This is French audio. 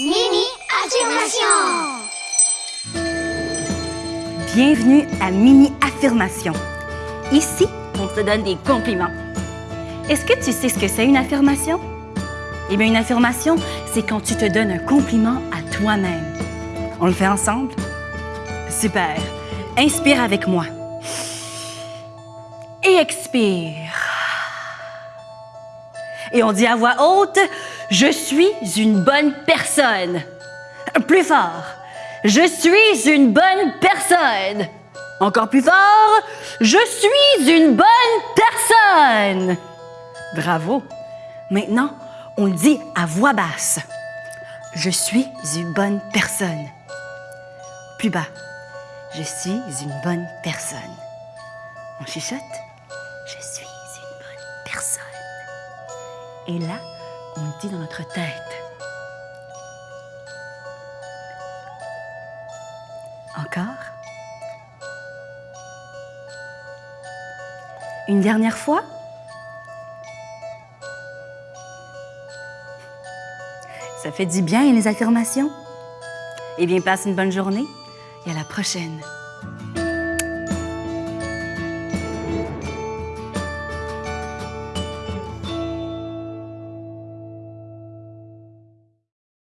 Mini affirmation. Bienvenue à Mini Affirmation. Ici, on te donne des compliments. Est-ce que tu sais ce que c'est une affirmation? Eh bien, une affirmation, c'est quand tu te donnes un compliment à toi-même. On le fait ensemble? Super. Inspire avec moi. Et expire. Et on dit à voix haute, je suis une bonne personne. Plus fort, je suis une bonne personne. Encore plus fort, je suis une bonne personne. Bravo. Maintenant, on le dit à voix basse. Je suis une bonne personne. Plus bas, je suis une bonne personne. On chuchote. Et là, on dit dans notre tête. Encore. Une dernière fois. Ça fait du bien les affirmations. Eh bien, passe une bonne journée et à la prochaine.